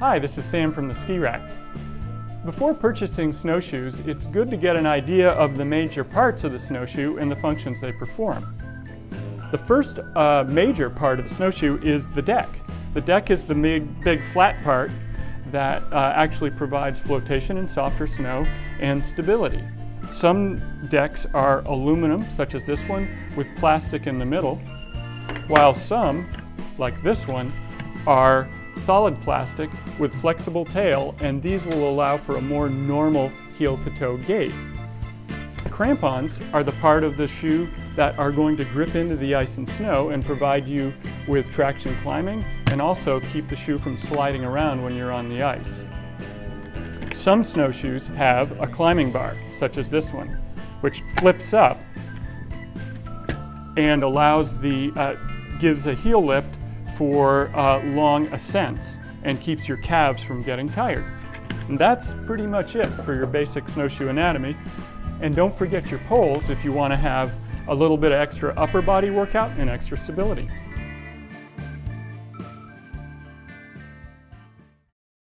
Hi, this is Sam from the Ski Rack. Before purchasing snowshoes, it's good to get an idea of the major parts of the snowshoe and the functions they perform. The first uh, major part of the snowshoe is the deck. The deck is the big, big flat part that uh, actually provides flotation in softer snow and stability. Some decks are aluminum, such as this one, with plastic in the middle, while some, like this one, are solid plastic with flexible tail, and these will allow for a more normal heel-to-toe gait. Crampons are the part of the shoe that are going to grip into the ice and snow and provide you with traction climbing and also keep the shoe from sliding around when you're on the ice. Some snowshoes have a climbing bar, such as this one, which flips up and allows the, uh, gives a heel lift for uh, long ascents and keeps your calves from getting tired. And that's pretty much it for your basic snowshoe anatomy. And don't forget your poles if you want to have a little bit of extra upper body workout and extra stability.